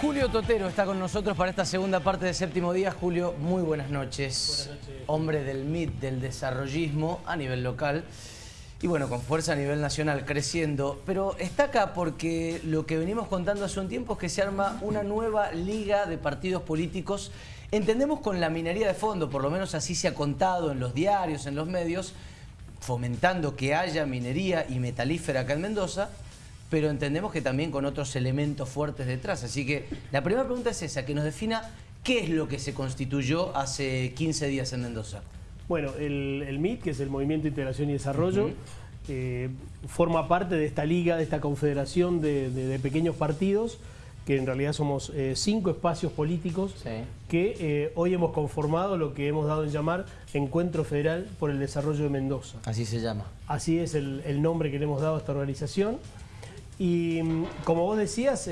Julio Totero está con nosotros para esta segunda parte de Séptimo Día. Julio, muy buenas noches. Buenas noches. Hombre del MIT, del desarrollismo a nivel local y bueno, con fuerza a nivel nacional, creciendo. Pero está acá porque lo que venimos contando hace un tiempo es que se arma una nueva liga de partidos políticos. Entendemos con la minería de fondo, por lo menos así se ha contado en los diarios, en los medios, fomentando que haya minería y metalífera acá en Mendoza, pero entendemos que también con otros elementos fuertes detrás. Así que la primera pregunta es esa, que nos defina qué es lo que se constituyó hace 15 días en Mendoza. Bueno, el, el MIT, que es el Movimiento de Integración y Desarrollo, eh, forma parte de esta liga, de esta confederación de, de- de pequeños partidos, que en realidad somos eh, cinco espacios políticos Sí. que eh, hoy hemos conformado lo que hemos dado en llamar Encuentro Federal por el Desarrollo de Mendoza. Así se llama. Así es el, el nombre que le hemos dado a esta organización. Y mm, como vos decías,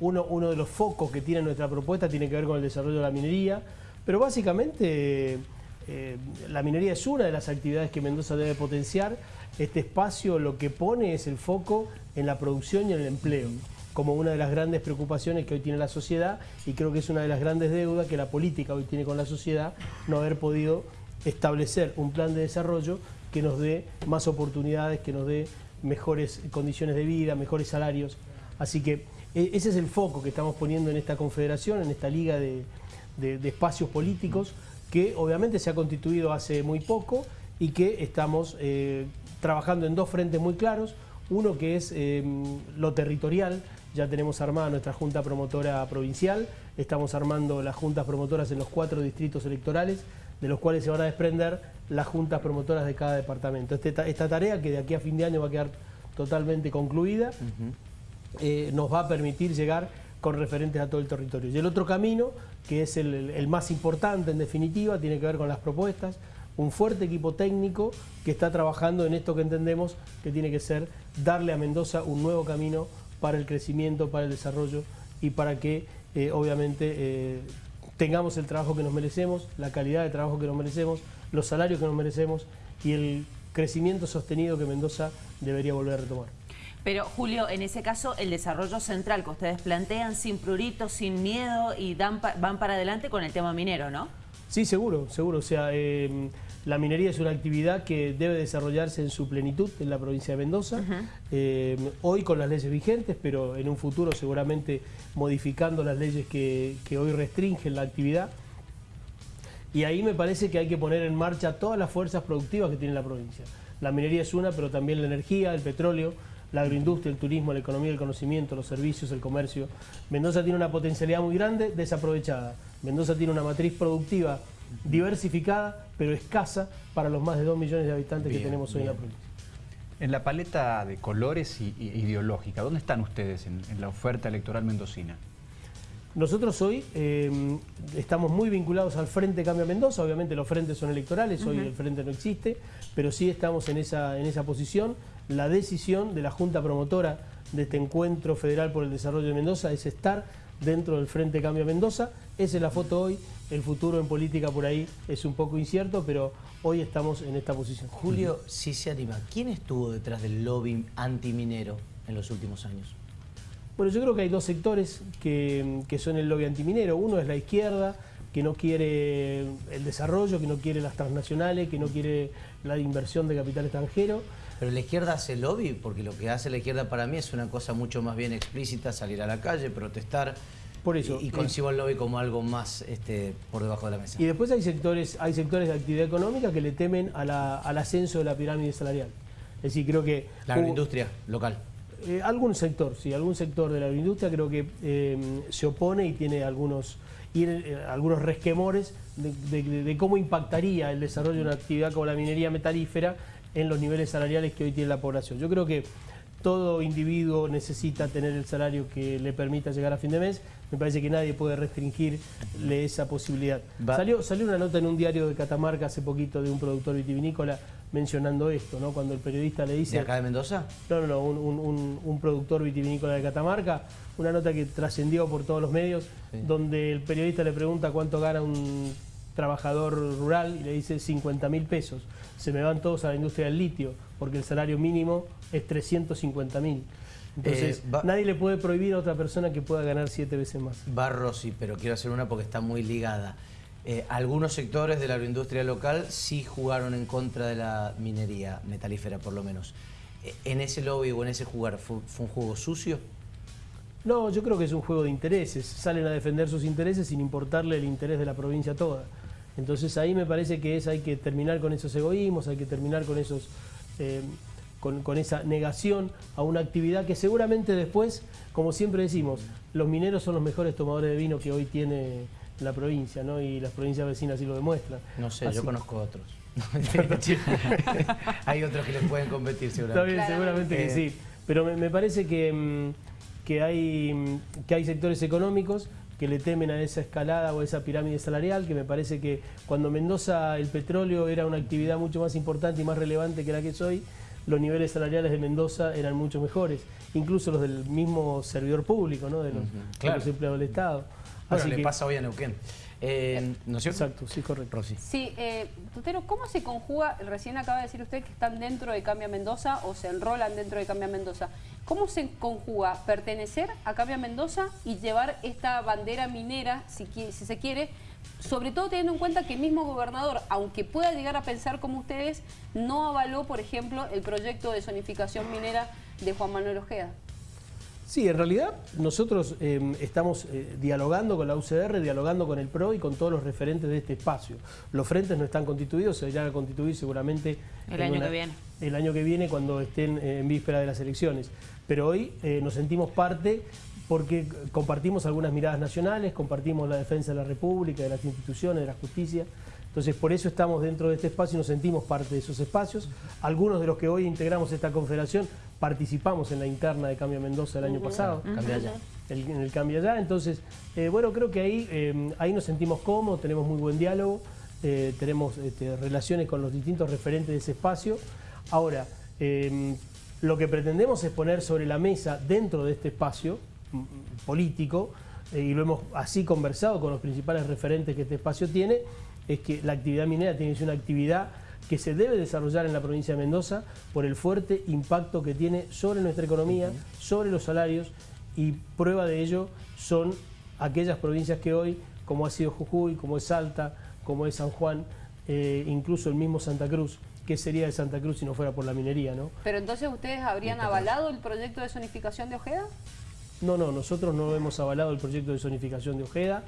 uno de los focos que tiene nuestra propuesta tiene que ver con el desarrollo de la minería, pero básicamente eh, la minería es una de las actividades que Mendoza debe potenciar. Este espacio lo que pone es el foco en la producción y en el empleo, como una de las grandes preocupaciones que hoy tiene la sociedad y creo que es una de las grandes deudas que la política hoy tiene con la sociedad, no haber podido establecer un plan de desarrollo que nos dé más oportunidades, que nos dé mejores condiciones de vida, mejores salarios. Así que e- ese es el foco que estamos poniendo en esta confederación, en esta liga de, de- espacios políticos, que obviamente se ha constituido hace muy poco y que estamos eh, trabajando en dos frentes muy claros. Uno que es eh, lo territorial, ya tenemos armada nuestra Junta Promotora Provincial, estamos armando las juntas promotoras en los cuatro distritos electorales, de los cuales se van a desprender las juntas promotoras de cada departamento. Este ta- esta tarea, que de aquí a fin de año va a quedar totalmente concluida, eh, nos va a permitir llegar con referentes a todo el territorio. Y el otro camino, que es el más importante en definitiva, tiene que ver con las propuestas, un fuerte equipo técnico que está trabajando en esto que entendemos que tiene que ser darle a Mendoza un nuevo camino para el crecimiento, para el desarrollo y para que eh, obviamente eh, tengamos el trabajo que nos merecemos, la calidad de trabajo que nos merecemos, los salarios que nos merecemos y el crecimiento sostenido que Mendoza debería volver a retomar. Pero Julio, en ese caso, el desarrollo central que ustedes plantean sin pruritos, sin miedo y dan pa- van para adelante con el tema minero, ¿no? Sí, seguro, seguro. O sea, eh, la minería es una actividad que debe desarrollarse en su plenitud en la provincia de Mendoza. Eh, hoy con las leyes vigentes, pero en un futuro seguramente modificando las leyes que, que hoy restringen la actividad. Y ahí me parece que hay que poner en marcha todas las fuerzas productivas que tiene la provincia. La minería es una, pero también la energía, el petróleo, la agroindustria, el turismo, la economía, el conocimiento, los servicios, el comercio. Mendoza tiene una potencialidad muy grande desaprovechada. Mendoza tiene una matriz productiva diversificada, pero escasa para los más de 2 millones de habitantes Bien, que tenemos hoy en la provincia. En la paleta de colores y, y ideológica, ¿dónde están ustedes en, en la oferta electoral mendocina? Nosotros hoy eh, estamos muy vinculados al Frente Cambio Mendoza, obviamente los frentes son electorales, hoy el frente no existe, pero sí estamos en esa, en esa posición. La decisión de la Junta Promotora de este Encuentro Federal por el Desarrollo de Mendoza es estar dentro del Frente Cambio Mendoza. Esa es la foto hoy, el futuro en política por ahí es un poco incierto, pero hoy estamos en esta posición. Julio, si se anima, ¿quién estuvo detrás del lobby antiminero en los últimos años? Bueno, yo creo que hay dos sectores que, que son el lobby antiminero. Uno es la izquierda, que no quiere el desarrollo, que no quiere las transnacionales, que no quiere la inversión de capital extranjero. Pero la izquierda hace lobby, porque lo que hace la izquierda para mí es una cosa mucho más bien explícita, salir a la calle, protestar. Por eso, Y, y eh, concibo el lobby como algo más este, por debajo de la mesa. Y después hay sectores, hay sectores de actividad económica que le temen a la- al ascenso de la pirámide salarial. Es decir, creo que... La agroindustria local. Eh, algún sector, sí, algún sector de la agroindustria creo que eh, se opone y tiene algunos, y, eh, algunos resquemores de, de- de cómo impactaría el desarrollo de una actividad como la minería metalífera en los niveles salariales que hoy tiene la población. Yo creo que todo individuo necesita tener el salario que le permita llegar a fin de mes. Me parece que nadie puede restringirle esa posibilidad. Va- Salió, salió una nota en un diario de Catamarca hace poquito de un productor vitivinícola mencionando esto, ¿no? Cuando el periodista le dice... ¿De acá de Mendoza? No, no, no, un, un- un- un productor vitivinícola de Catamarca, una nota que trascendió por todos los medios, Sí. donde el periodista le pregunta cuánto gana un trabajador rural y le dice 50 mil pesos. Se me van todos a la industria del litio, porque el salario mínimo es 350 mil. Entonces, Eh, va- nadie le puede prohibir a otra persona que pueda ganar siete veces más. Barro sí, pero quiero hacer una porque está muy ligada. Eh, algunos sectores de la agroindustria local sí jugaron en contra de la minería metalífera, por lo menos. Eh, ¿En ese lobby o en ese jugar fue, fue un juego sucio? No, yo creo que es un juego de intereses. Salen a defender sus intereses sin importarle el interés de la provincia toda. Entonces ahí me parece que es hay que terminar con esos egoísmos, hay que terminar con esos eh, con, con esa negación a una actividad que seguramente después, como siempre decimos, los mineros son los mejores tomadores de vino que hoy tiene la provincia, ¿no? Y las provincias vecinas así lo demuestran. No sé, Así- yo conozco otros. Hay otros que les pueden competir Está seguramente. bien, seguramente que Eh, sí. Pero me, me parece que, mm, que, hay, mm, que hay sectores económicos que le temen a esa escalada o a esa pirámide salarial, que me parece que cuando Mendoza el petróleo era una actividad mucho más importante y más relevante que la que es hoy, los niveles salariales de Mendoza eran mucho mejores, incluso los del mismo servidor público, ¿no? de, los, claro. los empleados del Estado. Bueno, Así le que- pasa hoy a Neuquén. Eh, ¿No es cierto? Exacto, sí, correcto. Rosy. Sí, eh, Tutero, ¿cómo se conjuga? Recién acaba de decir usted que están dentro de Cambia Mendoza o se enrolan dentro de Cambia Mendoza. ¿Cómo se conjuga pertenecer a Cambia Mendoza y llevar esta bandera minera, si, si se quiere, sobre todo teniendo en cuenta que el mismo gobernador, aunque pueda llegar a pensar como ustedes, no avaló, por ejemplo, el proyecto de zonificación minera de Juan Manuel Ojeda? Sí, en realidad nosotros eh, estamos eh, dialogando con la UCR, dialogando con el PRO y con todos los referentes de este espacio. Los frentes no están constituidos, se irán a constituir seguramente El año que viene. El año que viene cuando estén eh, en víspera de las elecciones. Pero hoy eh, nos sentimos parte porque compartimos algunas miradas nacionales, compartimos la defensa de la República, de las instituciones, de la justicia. Entonces, por eso estamos dentro de este espacio y nos sentimos parte de esos espacios. Algunos de los que hoy integramos esta confederación participamos en la interna de Cambio Mendoza el año pasado, Cambia el- en el Cambio Allá. Entonces, eh, bueno, creo que ahí, eh, ahí nos sentimos cómodos, tenemos muy buen diálogo, eh, tenemos este, relaciones con los distintos referentes de ese espacio. Ahora, eh, lo que pretendemos es poner sobre la mesa dentro de este espacio mm, político, eh, y lo hemos así conversado con los principales referentes que este espacio tiene, es que la actividad minera tiene que ser una actividad que se debe desarrollar en la provincia de Mendoza por el fuerte impacto que tiene sobre nuestra economía, sobre los salarios, y prueba de ello son aquellas provincias que hoy, como ha sido Jujuy, como es Salta, como es San Juan, eh, incluso el mismo Santa Cruz, ¿qué sería de Santa Cruz si no fuera por la minería, no? Pero entonces ustedes habrían avalado el proyecto de zonificación de Ojeda? No, no, nosotros no hemos avalado el proyecto de zonificación de Ojeda.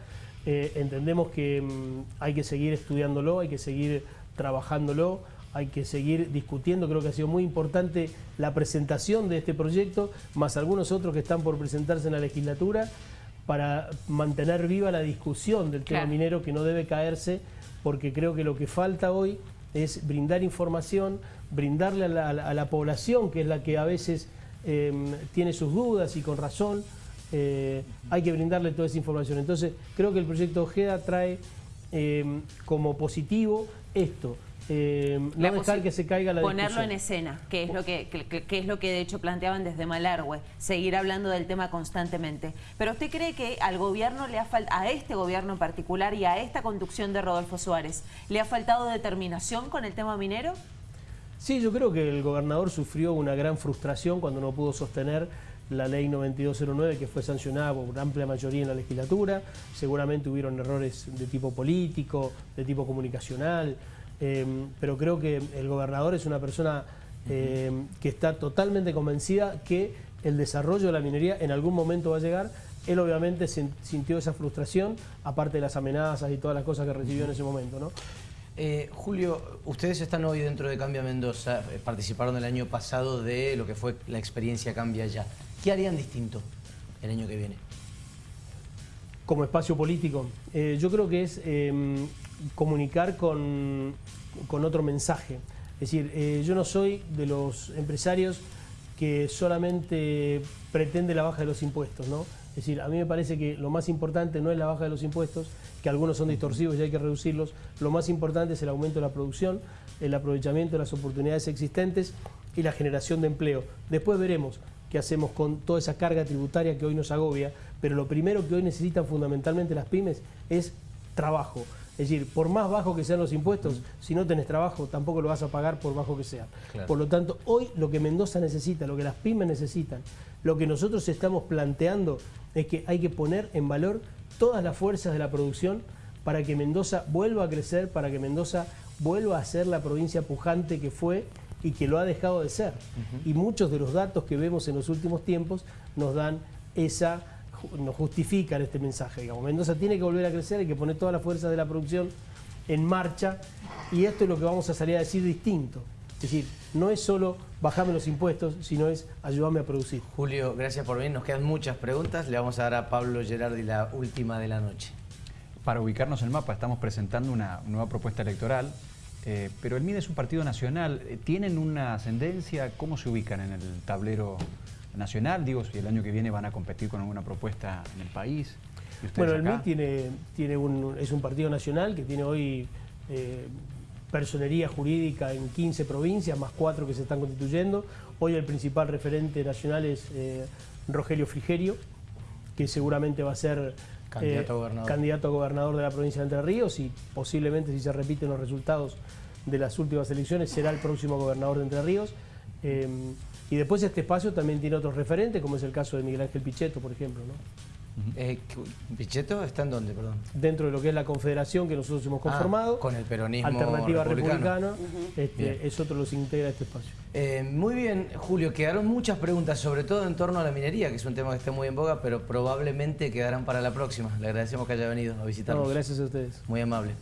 Eh, entendemos que mm, hay que seguir estudiándolo, hay que seguir trabajándolo, hay que seguir discutiendo. Creo que ha sido muy importante la presentación de este proyecto, más algunos otros que están por presentarse en la legislatura, para mantener viva la discusión del tema Claro. minero que no debe caerse, porque creo que lo que falta hoy es brindar información, brindarle a la, a la- a la población, que es la que a veces eh, tiene sus dudas y con razón, eh, hay que brindarle toda esa información. Entonces, creo que el proyecto Ojeda trae eh, como positivo esto, eh, no dejar que se caiga la Ponerlo discusión. en escena, que es lo que- que es lo que de hecho planteaban desde Malargüe, seguir hablando del tema constantemente. Pero usted cree que al gobierno le ha faltado, a este gobierno en particular y a esta conducción de Rodolfo Suárez, ¿le ha faltado determinación con el tema minero? Sí, yo creo que el gobernador sufrió una gran frustración cuando no pudo sostener la ley 9209 que fue sancionada por una amplia mayoría en la legislatura. Seguramente hubieron errores de tipo político, de tipo comunicacional, eh, pero creo que el gobernador es una persona eh, que está totalmente convencida que el desarrollo de la minería en algún momento va a llegar. Él obviamente sin- sintió esa frustración, aparte de las amenazas y todas las cosas que recibió en ese momento, ¿no? Eh, Julio, ustedes están hoy dentro de Cambia Mendoza, eh, participaron el año pasado de lo que fue la experiencia Cambia Ya. ¿Qué harían distinto el año que viene? como espacio político. Eh, yo creo que es eh, comunicar con, con otro mensaje. Es decir, eh, yo no soy de los empresarios que solamente pretende la baja de los impuestos, ¿no? Es decir, a mí me parece que lo más importante no es la baja de los impuestos, que algunos son distorsivos y hay que reducirlos, lo más importante es el aumento de la producción, el aprovechamiento de las oportunidades existentes y la generación de empleo. Después veremos qué hacemos con toda esa carga tributaria que hoy nos agobia, pero lo primero que hoy necesitan fundamentalmente las pymes es trabajo. Es decir, por más bajo que sean los impuestos, si no tenés trabajo, tampoco lo vas a pagar por bajo que. Claro. Por lo tanto, hoy lo que Mendoza necesita, lo que las pymes necesitan, lo que nosotros estamos planteando es que hay que poner en valor todas las fuerzas de la producción para que Mendoza vuelva a crecer, para que Mendoza vuelva a ser la provincia pujante que fue y que lo ha dejado de ser. Y muchos de los datos que vemos en los últimos tiempos nos dan esa nos justifican este mensaje. Digamos. Mendoza tiene que volver a crecer, hay que poner todas las fuerzas de la producción en marcha y esto es lo que vamos a salir a decir distinto. Es decir, no es solo bajarme los impuestos, sino es ayudarme a producir. Julio, gracias por venir. Nos quedan muchas preguntas. Le vamos a dar a Pablo Gerardi la última de la noche. Para ubicarnos en el mapa, estamos presentando una nueva propuesta electoral, eh, pero el MIDE es un partido nacional. Eh, ¿Tienen una ascendencia? ¿Cómo se ubican en el tablero nacional? Digo, si el año que viene van a competir con alguna propuesta en el país. ¿Y ustedes Bueno, el? MIT tiene, tiene un, es un partido nacional que tiene hoy eh, personería jurídica en 15 provincias, más cuatro que se están constituyendo. Hoy el principal referente nacional es eh, Rogelio Frigerio, que seguramente va a ser Candidato a gobernador. candidato a gobernador de la provincia de Entre Ríos y posiblemente si se repiten los resultados de las últimas elecciones será el próximo gobernador de Entre Ríos. Eh, y después este espacio también tiene otros referentes, como es el caso de Miguel Ángel Pichetto, por ejemplo. ¿no? Eh, ¿Pichetto está en dónde, perdón? dentro de lo que es la confederación que nosotros hemos conformado. Ah, con el peronismo Alternativa republicano. Republicana, este, Bien. es otro de los que integra este espacio. Eh, muy bien, Julio, quedaron muchas preguntas, sobre todo en torno a la minería, que es un tema que está muy en boga, pero probablemente quedarán para la próxima. Le agradecemos que haya venido a visitarnos. No, gracias a ustedes. Muy amable.